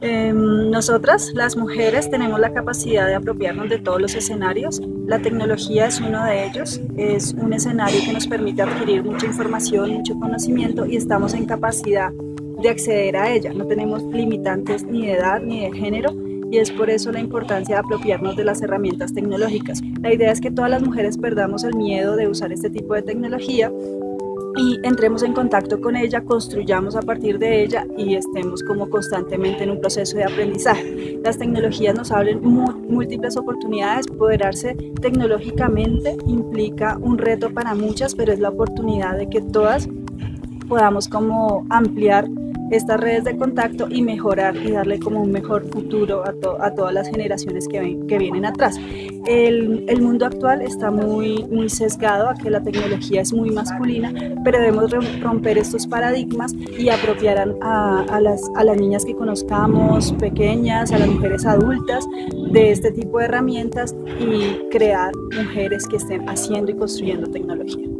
Em, nosotras, las mujeres, tenemos la capacidad de apropiarnos de todos los escenarios. La tecnología es uno de ellos. Es un escenario que nos permite adquirir mucha información, mucho conocimiento y estamos en capacidad de acceder a ella. No tenemos limitantes ni de edad ni de género y es por eso la importancia de apropiarnos de las herramientas tecnológicas. La idea es que todas las mujeres perdamos el miedo de usar este tipo de tecnología y entremos en contacto con ella, construyamos a partir de ella y estemos como constantemente en un proceso de aprendizaje. Las tecnologías nos abren múltiples oportunidades, poderarse tecnológicamente implica un reto para muchas, pero es la oportunidad de que todas podamos como ampliar estas redes de contacto y mejorar y darle como un mejor futuro a, todas las generaciones que vienen atrás. El, mundo actual está muy, sesgado a que la tecnología es muy masculina, pero debemos romper estos paradigmas y apropiar a, las, a las niñas que conozcamos, pequeñas, a las mujeres adultas, de este tipo de herramientas y crear mujeres que estén haciendo y construyendo tecnología.